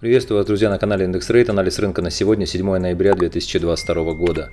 Приветствую вас, друзья, на канале Индекс Рейт. Анализ рынка на сегодня, 7 ноября 2022 года.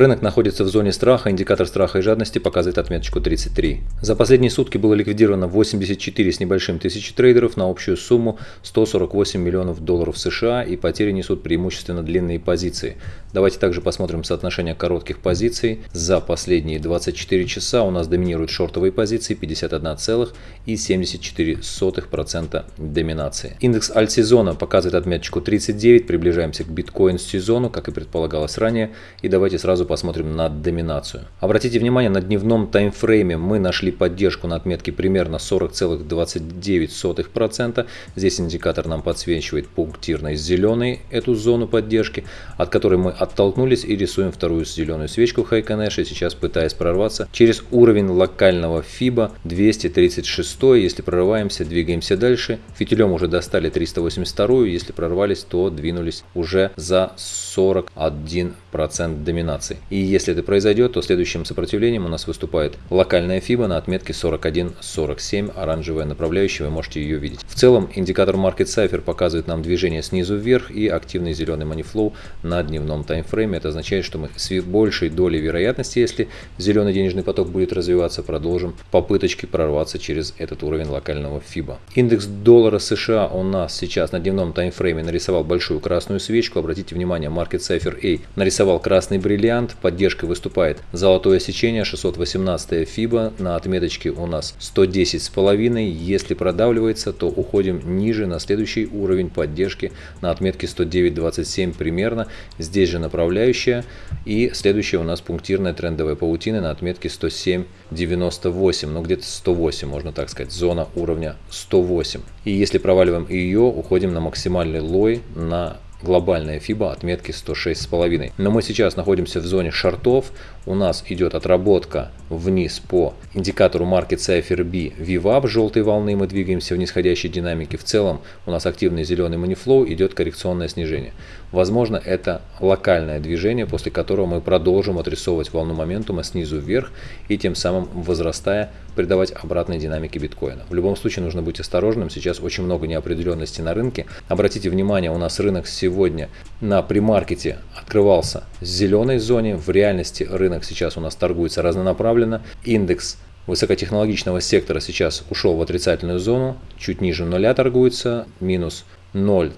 Рынок находится в зоне страха, индикатор страха и жадности показывает отметочку 33. За последние сутки было ликвидировано 84 с небольшим тысячи трейдеров на общую сумму 148 миллионов долларов США и потери несут преимущественно длинные позиции. Давайте также посмотрим соотношение коротких позиций. За последние 24 часа у нас доминируют шортовые позиции 51,74% доминации. Индекс альтсезона показывает отметочку 39, приближаемся к биткоин сезону, как и предполагалось ранее. И давайте сразу посмотрим на доминацию. Обратите внимание, на дневном таймфрейме мы нашли поддержку на отметке примерно 40,29%. Здесь индикатор нам подсвечивает пунктирной зеленой эту зону поддержки, от которой мы оттолкнулись и рисуем вторую зеленую свечку Хайконэша, сейчас пытаясь прорваться через уровень локального FIBA 236. Если прорываемся, двигаемся дальше. Фитилем уже достали 382, если прорвались, то двинулись уже за 41% доминации. И если это произойдет, то следующим сопротивлением у нас выступает локальная FIBA на отметке 41.47, оранжевая направляющая, вы можете ее видеть. В целом индикатор Market Cipher показывает нам движение снизу вверх и активный зеленый манифлоу на дневном таймфрейме. Это означает, что мы с большей долей вероятности, если зеленый денежный поток будет развиваться, продолжим попыточки прорваться через этот уровень локального FIBA. Индекс доллара США у нас сейчас на дневном таймфрейме нарисовал большую красную свечку. Обратите внимание, Market Cipher A нарисовал красный бриллиант вариант. Поддержкой выступает золотое сечение 618 FIBA на отметочке у нас 110,5. Если продавливается, то уходим ниже на следующий уровень поддержки на отметке 109.27 примерно. Здесь же направляющая. И следующая у нас пунктирная трендовая паутина на отметке 107.98. Ну где-то 108, можно так сказать. Зона уровня 108. И если проваливаем ее, уходим на максимальный лой на глобальная FIBA отметки 106,5. Но мы сейчас находимся в зоне шортов. У нас идет отработка вниз по индикатору Market Cipher B VWAP желтой волны. Мы двигаемся в нисходящей динамике. В целом у нас активный зеленый манифлоу, идет коррекционное снижение. Возможно, это локальное движение, после которого мы продолжим отрисовывать волну моментума снизу вверх и тем самым возрастая придавать обратной динамике биткоина. В любом случае нужно быть осторожным. Сейчас очень много неопределенности на рынке. Обратите внимание, у нас рынок сегодня на примаркете открывался в зеленой зоне. В реальности рынок сейчас у нас торгуется разнонаправленно. Индекс высокотехнологичного сектора сейчас ушел в отрицательную зону, чуть ниже нуля торгуется, минус 0,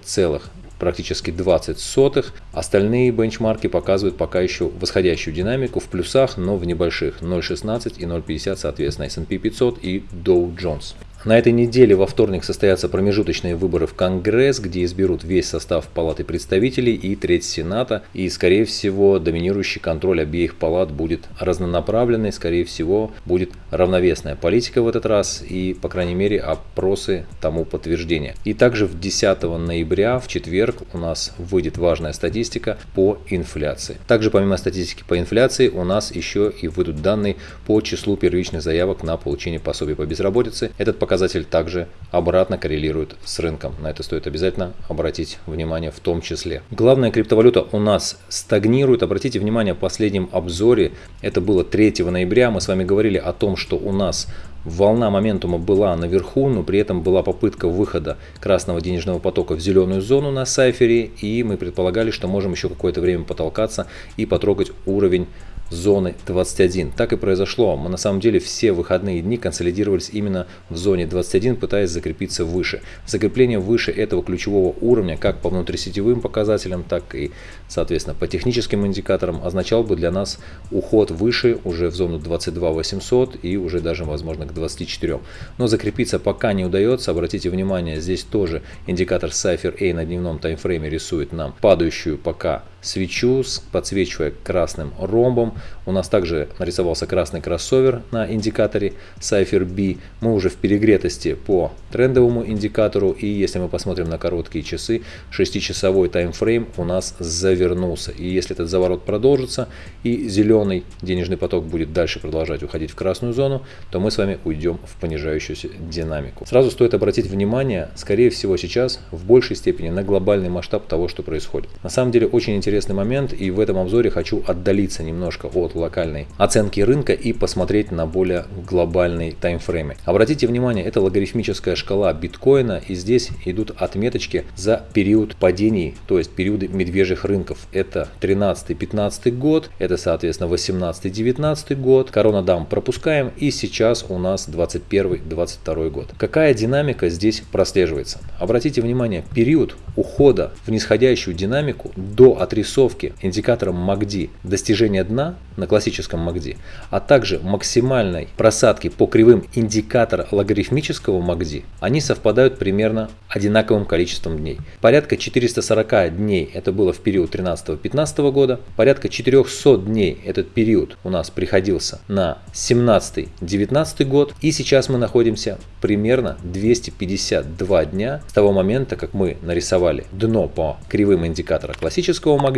практически 20 сотых. Остальные бенчмарки показывают пока еще восходящую динамику в плюсах, но в небольших 0.16 и 0.50 соответственно S&P 500 и Dow Jones. На этой неделе во вторник состоятся промежуточные выборы в Конгресс, где изберут весь состав Палаты представителей и треть Сената. И, скорее всего, доминирующий контроль обеих палат будет разнонаправленный, скорее всего, будет равновесная политика в этот раз и, по крайней мере, опросы тому подтверждения. И также в 10 ноября, в четверг, у нас выйдет важная статистика по инфляции. Также помимо статистики по инфляции у нас еще и выйдут данные по числу первичных заявок на получение пособия по безработице. Этот показатель показатель также обратно коррелирует с рынком. На это стоит обязательно обратить внимание в том числе. Главная криптовалюта у нас стагнирует. Обратите внимание, в последнем обзоре, это было 3 ноября, мы с вами говорили о том, что у нас волна моментума была наверху, но при этом была попытка выхода красного денежного потока в зеленую зону на сайфере, и мы предполагали, что можем еще какое-то время потолкаться и потрогать уровень зоны 21. Так и произошло. Мы на самом деле все выходные дни консолидировались именно в зоне 21, пытаясь закрепиться выше. Закрепление выше этого ключевого уровня, как по внутрисетевым показателям, так и, соответственно, по техническим индикаторам, означал бы для нас уход выше уже в зону 22 800 и уже даже, возможно, к 24. Но закрепиться пока не удается. Обратите внимание, здесь тоже индикатор Cypher A на дневном таймфрейме рисует нам падающую пока свечу, подсвечивая красным ромбом. У нас также нарисовался красный кроссовер на индикаторе Cypher B. Мы уже в перегретости по трендовому индикатору. И если мы посмотрим на короткие часы, 6-часовой таймфрейм у нас завернулся. И если этот заворот продолжится и зеленый денежный поток будет дальше продолжать уходить в красную зону, то мы с вами уйдем в понижающуюся динамику. Сразу стоит обратить внимание, скорее всего сейчас в большей степени на глобальный масштаб того, что происходит. На самом деле очень интересно интересный момент, и в этом обзоре хочу отдалиться немножко от локальной оценки рынка и посмотреть на более глобальный таймфрейме. Обратите внимание, это логарифмическая шкала биткоина, и здесь идут отметочки за период падений, то есть периоды медвежьих рынков. Это 13-15 год, это соответственно 18-19 год, коронадам пропускаем, и сейчас у нас 21-22 год. Какая динамика здесь прослеживается? Обратите внимание, период ухода в нисходящую динамику до отрисовки индикатором MACD достижения дна на классическом MACD, а также максимальной просадки по кривым индикатора логарифмического MACD, они совпадают примерно одинаковым количеством дней. Порядка 440 дней это было в период 13-15 года, порядка 400 дней этот период у нас приходился на 17-19 год, и сейчас мы находимся примерно 252 дня с того момента, как мы нарисовали дно по кривым индикатора классического MACD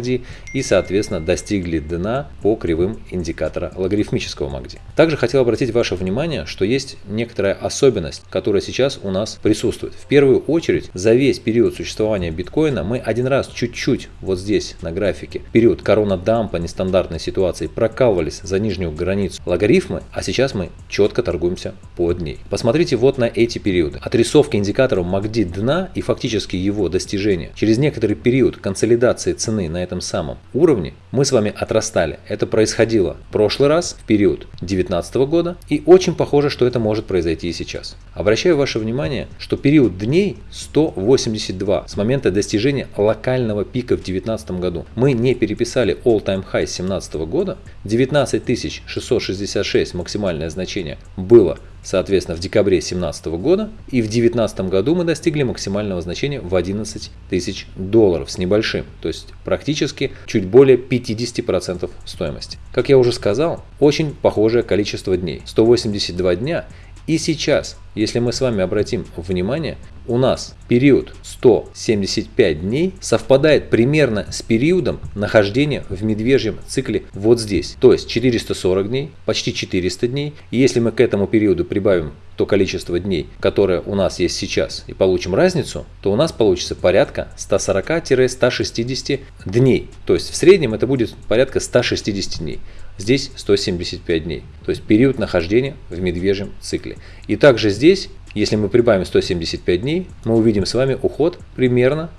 и, соответственно, достигли дна по кривым индикатора логарифмического MACD. Также хотел обратить ваше внимание, что есть некоторая особенность, которая сейчас у нас присутствует. В первую очередь, за весь период существования биткоина мы один раз чуть-чуть вот здесь на графике, период корона-дампа нестандартной ситуации, прокалывались за нижнюю границу логарифмы, а сейчас мы четко торгуемся под ней. Посмотрите вот на эти периоды. Отрисовка индикаторов MACD дна и фактически его достижения. Через некоторый период консолидации цены на этом самом уровне мы с вами отрастали. Это происходило в прошлый раз, в период 2019 года, и очень похоже, что это может произойти и сейчас. Обращаю ваше внимание, что период дней 182 с момента достижения локального пика в 2019 году. Мы не переписали all-time high 2017 года, 19 666 максимальное значение было соответственно, в декабре 2017 года. И в 2019 году мы достигли максимального значения в 11 тысяч долларов с небольшим. То есть практически чуть более 50% стоимости. Как я уже сказал, очень похожее количество дней. 182 дня. И сейчас, если мы с вами обратим внимание, у нас период 175 дней совпадает примерно с периодом нахождения в медвежьем цикле вот здесь. То есть 440 дней, почти 400 дней. И если мы к этому периоду прибавим то количество дней, которое у нас есть сейчас, и получим разницу, то у нас получится порядка 140-160 дней. То есть в среднем это будет порядка 160 дней. Здесь 175 дней. То есть период нахождения в медвежьем цикле. И также здесь если мы прибавим 175 дней, мы увидим с вами уход примерно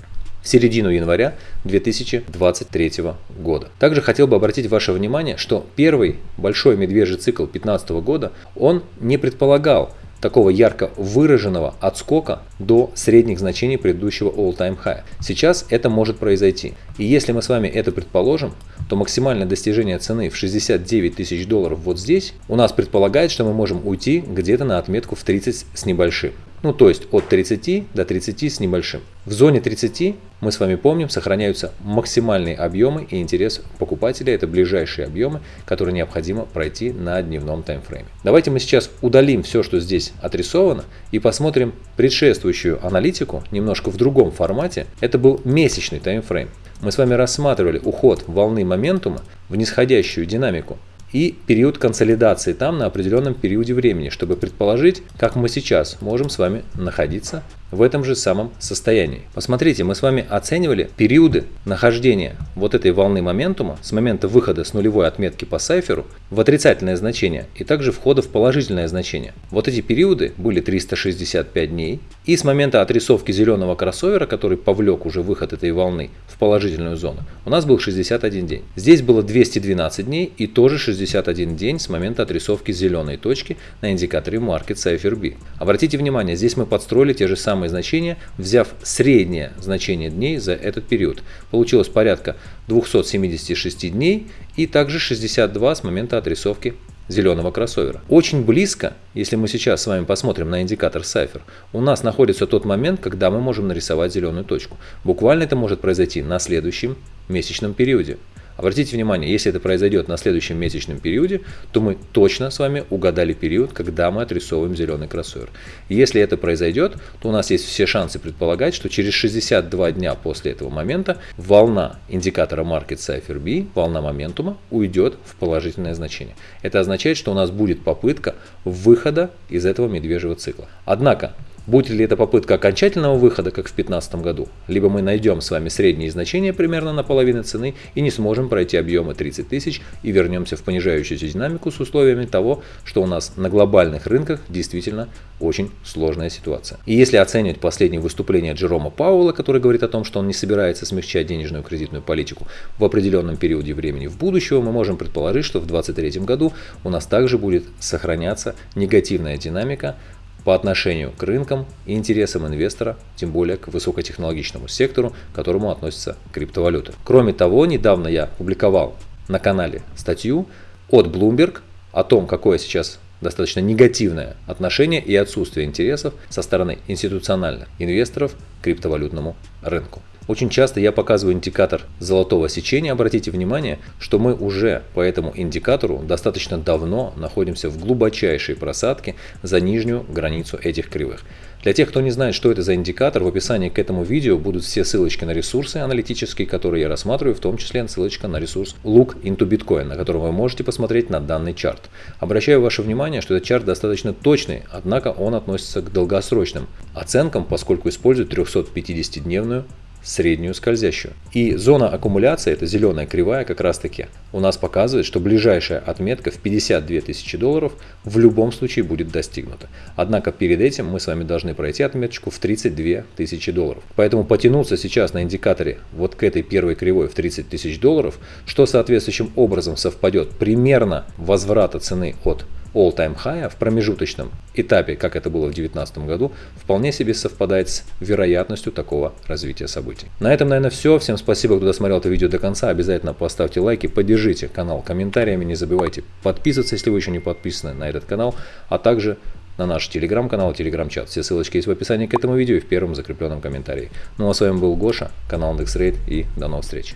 в середину января 2023 года. Также хотел бы обратить ваше внимание, что первый большой медвежий цикл 2015 года, он не предполагал такого ярко выраженного отскока до средних значений предыдущего all-time high. Сейчас это может произойти. И если мы с вами это предположим, то максимальное достижение цены в 69 тысяч долларов вот здесь у нас предполагает, что мы можем уйти где-то на отметку в 30 с небольшим. Ну то есть от 30 до 30 с небольшим. В зоне 30 мы с вами помним, сохраняются максимальные объемы и интерес покупателя. Это ближайшие объемы, которые необходимо пройти на дневном таймфрейме. Давайте мы сейчас удалим все, что здесь отрисовано и посмотрим предшествующую аналитику немножко в другом формате. Это был месячный таймфрейм. Мы с вами рассматривали уход волны моментума в нисходящую динамику и период консолидации там на определенном периоде времени, чтобы предположить, как мы сейчас можем с вами находиться в этом же самом состоянии. Посмотрите, мы с вами оценивали периоды нахождения вот этой волны моментума с момента выхода с нулевой отметки по сайферу в отрицательное значение и также входа в положительное значение. Вот эти периоды были 365 дней и с момента отрисовки зеленого кроссовера, который повлек уже выход этой волны в положительную зону, у нас был 61 день. Здесь было 212 дней и тоже 61 день с момента отрисовки зеленой точки на индикаторе Market Cypher B. Обратите внимание, здесь мы подстроили те же самые самые значения, взяв среднее значение дней за этот период. Получилось порядка 276 дней и также 62 с момента отрисовки зеленого кроссовера. Очень близко, если мы сейчас с вами посмотрим на индикатор Cypher, у нас находится тот момент, когда мы можем нарисовать зеленую точку. Буквально это может произойти на следующем месячном периоде. Обратите внимание, если это произойдет на следующем месячном периоде, то мы точно с вами угадали период, когда мы отрисовываем зеленый кроссовер. Если это произойдет, то у нас есть все шансы предполагать, что через 62 дня после этого момента волна индикатора Market Cypher B, волна моментума, уйдет в положительное значение. Это означает, что у нас будет попытка выхода из этого медвежьего цикла. Однако, Будет ли это попытка окончательного выхода, как в 2015 году, либо мы найдем с вами средние значения примерно на половину цены и не сможем пройти объемы 30 тысяч и вернемся в понижающуюся динамику с условиями того, что у нас на глобальных рынках действительно очень сложная ситуация. И если оценивать последнее выступление Джерома Пауэлла, который говорит о том, что он не собирается смягчать денежную кредитную политику в определенном периоде времени в будущего, мы можем предположить, что в 2023 году у нас также будет сохраняться негативная динамика по отношению к рынкам и интересам инвестора, тем более к высокотехнологичному сектору, к которому относятся криптовалюты. Кроме того, недавно я публиковал на канале статью от Bloomberg о том, какое сейчас достаточно негативное отношение и отсутствие интересов со стороны институциональных инвесторов к криптовалютному рынку. Очень часто я показываю индикатор золотого сечения. Обратите внимание, что мы уже по этому индикатору достаточно давно находимся в глубочайшей просадке за нижнюю границу этих кривых. Для тех, кто не знает, что это за индикатор, в описании к этому видео будут все ссылочки на ресурсы аналитические, которые я рассматриваю, в том числе ссылочка на ресурс Look into Bitcoin, на котором вы можете посмотреть на данный чарт. Обращаю ваше внимание, что этот чарт достаточно точный, однако он относится к долгосрочным оценкам, поскольку использует 350-дневную среднюю скользящую. И зона аккумуляции, это зеленая кривая как раз таки, у нас показывает, что ближайшая отметка в 52 тысячи долларов в любом случае будет достигнута. Однако перед этим мы с вами должны пройти отметочку в 32 тысячи долларов. Поэтому потянуться сейчас на индикаторе вот к этой первой кривой в 30 тысяч долларов, что соответствующим образом совпадет примерно возврата цены от all-time high в промежуточном этапе, как это было в 2019 году, вполне себе совпадает с вероятностью такого развития событий. На этом, наверное, все. Всем спасибо, кто досмотрел это видео до конца. Обязательно поставьте лайки, поддержите канал комментариями. Не забывайте подписываться, если вы еще не подписаны на этот канал, а также на наш телеграм-канал и телеграм-чат. Все ссылочки есть в описании к этому видео и в первом закрепленном комментарии. Ну а с вами был Гоша, канал IndexRate и до новых встреч.